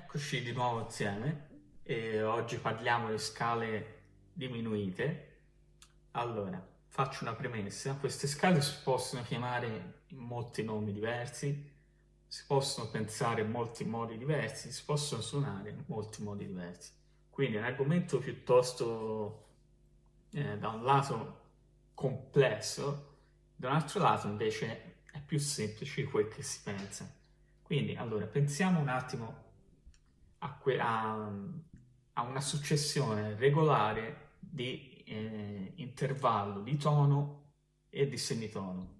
Eccoci di nuovo insieme e oggi parliamo di scale diminuite. Allora, faccio una premessa. Queste scale si possono chiamare in molti nomi diversi, si possono pensare in molti modi diversi, si possono suonare in molti modi diversi. Quindi è un argomento piuttosto, eh, da un lato, complesso, da un altro lato invece è più semplice di quel che si pensa. Quindi, allora, pensiamo un attimo a, a, a una successione regolare di eh, intervallo di tono e di semitono.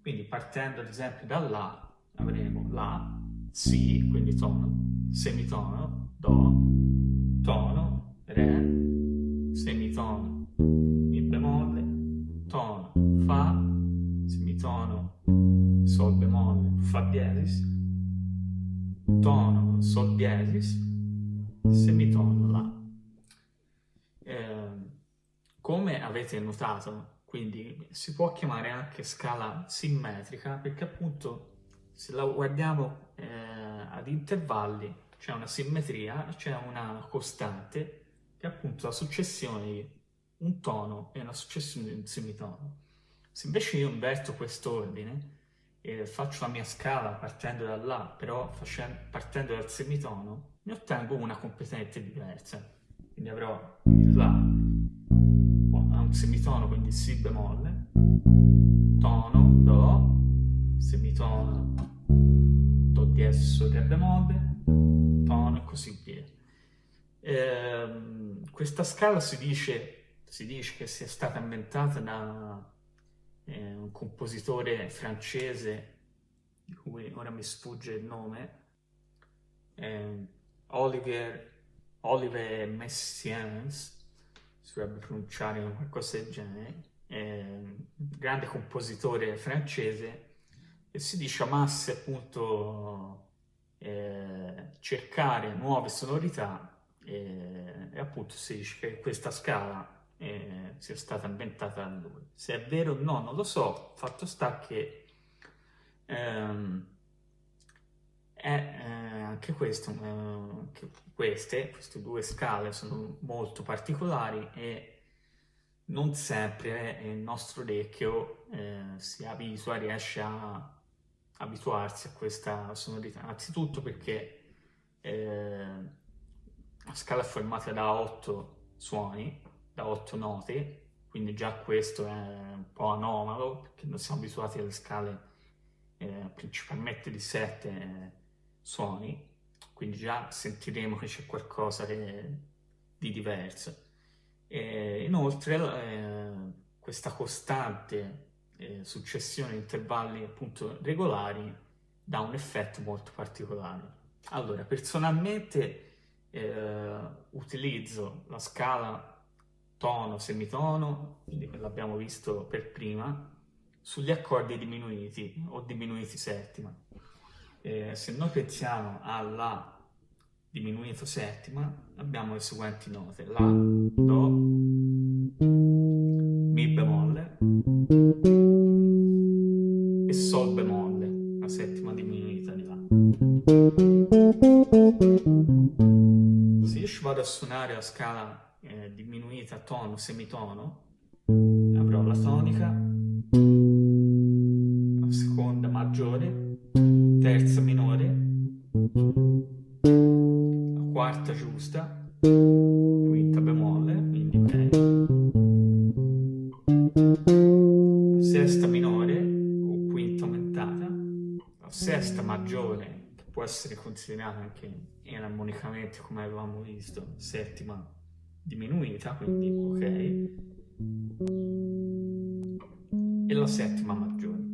Quindi partendo ad esempio da La avremo La, Si, quindi tono, semitono, Do, tono, Re, semitono, Mi bemolle, tono, Fa, semitono, Sol bemolle, Fa diesis, tono, sol diesis, semitono, la. Eh, come avete notato, quindi si può chiamare anche scala simmetrica perché appunto se la guardiamo eh, ad intervalli c'è una simmetria, c'è una costante che è appunto la successione di un tono e una successione di un semitono. Se invece io inverto quest'ordine, e faccio la mia scala partendo da là, però facendo, partendo dal semitono, ne ottengo una completamente diversa. Quindi avrò il La a un semitono, quindi Si bemolle, tono, Do, semitono, Do diesis su Re bemolle, tono e così via. Eh, questa scala si dice, si dice che sia stata inventata da eh, un compositore francese di cui ora mi sfugge il nome, eh, Olivier, Oliver Messiaens, si dovrebbe pronunciare qualcosa del genere, eh, grande compositore francese, e si dice amasse appunto eh, cercare nuove sonorità e, e appunto si dice che questa scala eh, sia stata inventata da lui. Se è vero o no, non lo so, fatto sta che ehm, è eh, anche questo, eh, che queste, queste due scale sono molto particolari e non sempre il nostro orecchio eh, si abitua, riesce a abituarsi a questa sonorità. Innanzitutto perché eh, la scala è formata da otto suoni, da otto note, quindi già questo è un po' anomalo, perché non siamo abituati alle scale eh, principalmente di sette eh, suoni, quindi già sentiremo che c'è qualcosa che, di diverso. E inoltre eh, questa costante eh, successione di intervalli appunto regolari dà un effetto molto particolare. Allora, personalmente eh, utilizzo la scala tono, semitono, quindi l'abbiamo visto per prima, sugli accordi diminuiti o diminuiti settima. Eh, se noi pensiamo alla diminuito settima, abbiamo le seguenti note, La, Do, Mi bemolle e Sol bemolle, la settima diminuita di La. Se io vado a suonare la scala diminuita tono, semitono, avrò la tonica, la seconda maggiore, terza minore, la quarta giusta, quinta bemolle, quindi ok, sesta minore o quinta aumentata, la sesta maggiore, che può essere considerata anche enarmonicamente come avevamo visto, settima diminuita, quindi ok, e la settima maggiore.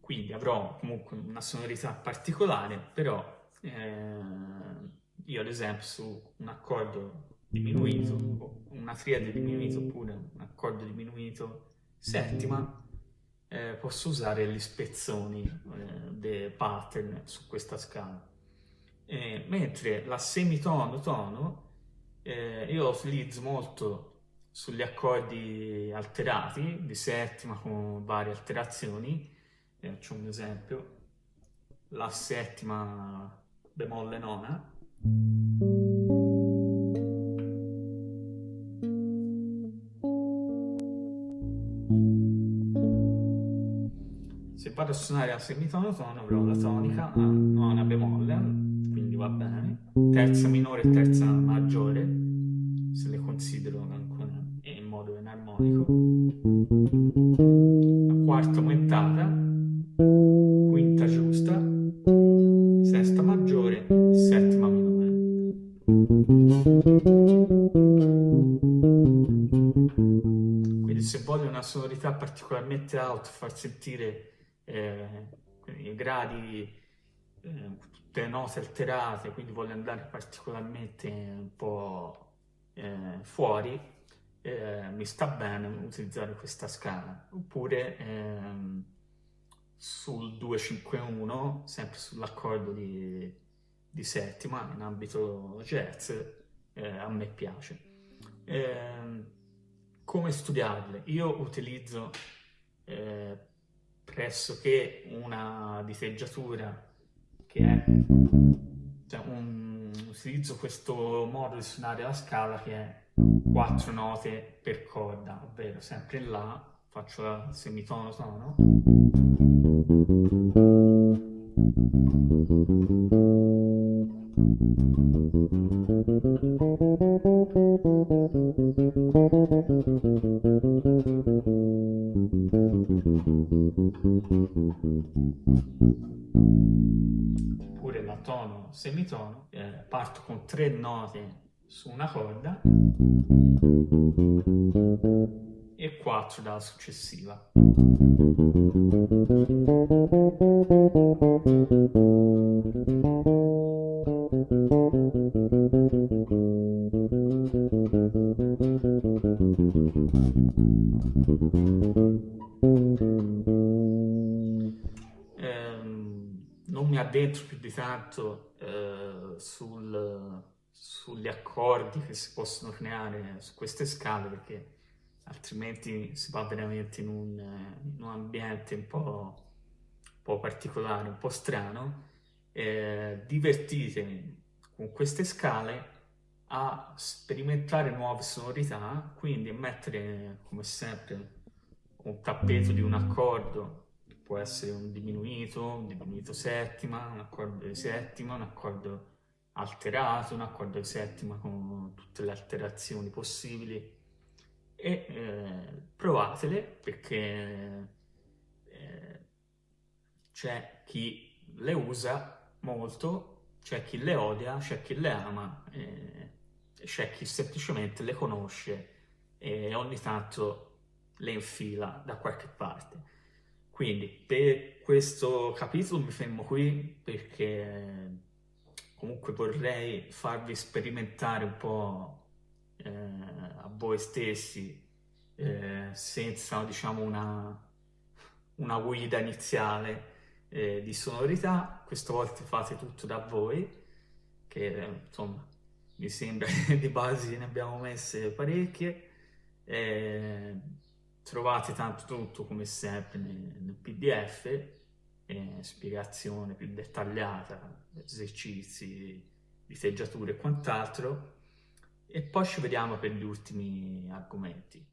Quindi avrò comunque una sonorità particolare, però eh, io ad esempio su un accordo diminuito, una triade diminuita oppure un accordo diminuito settima, eh, posso usare gli spezzoni eh, dei pattern su questa scala. Eh, mentre la semitono-tono eh, io utilizzo molto sugli accordi alterati di settima con varie alterazioni. Eh, faccio un esempio. La settima bemolle nona. Se vado a suonare a semitono tono avrò la tonica a nona bemolle, va bene, terza minore e terza maggiore, se le considero ancora in modo enarmonico, quarta aumentata, quinta giusta, sesta maggiore, settima minore. Quindi se voglio una sonorità particolarmente alta, far sentire eh, i gradi, eh, tutte note alterate, quindi voglio andare particolarmente un po' eh, fuori, eh, mi sta bene utilizzare questa scala. Oppure ehm, sul 251, sempre sull'accordo di, di, settima in ambito jazz, eh, a me piace. Eh, come studiarle? Io utilizzo eh, pressoché una diteggiatura che è cioè un, utilizzo questo modo di suonare la scala che è quattro note per corda ovvero sempre La faccio la semitono tono tono semitono eh, parto con tre note su una corda e 4 dalla successiva. Non mi addentro più di tanto eh, sul, sugli accordi che si possono creare su queste scale perché altrimenti si va veramente in un, in un ambiente un po', un po', particolare, un po' strano. Eh, divertitevi con queste scale a sperimentare nuove sonorità, quindi mettere come sempre un tappeto di un accordo, può essere un diminuito, un diminuito settima, un accordo di settima, un accordo alterato, un accordo di settima con tutte le alterazioni possibili e eh, provatele perché eh, c'è chi le usa molto, c'è chi le odia, c'è chi le ama, eh, c'è chi semplicemente le conosce e ogni tanto le infila da qualche parte. Quindi per questo capitolo mi fermo qui perché comunque vorrei farvi sperimentare un po' eh, a voi stessi eh, senza diciamo una, una guida iniziale eh, di sonorità. Questa volta fate tutto da voi che insomma mi sembra di basi ne abbiamo messe parecchie. Eh, trovate tanto tutto come sempre nel, nel pdf eh, spiegazione più dettagliata esercizi diteggiature e quant'altro e poi ci vediamo per gli ultimi argomenti.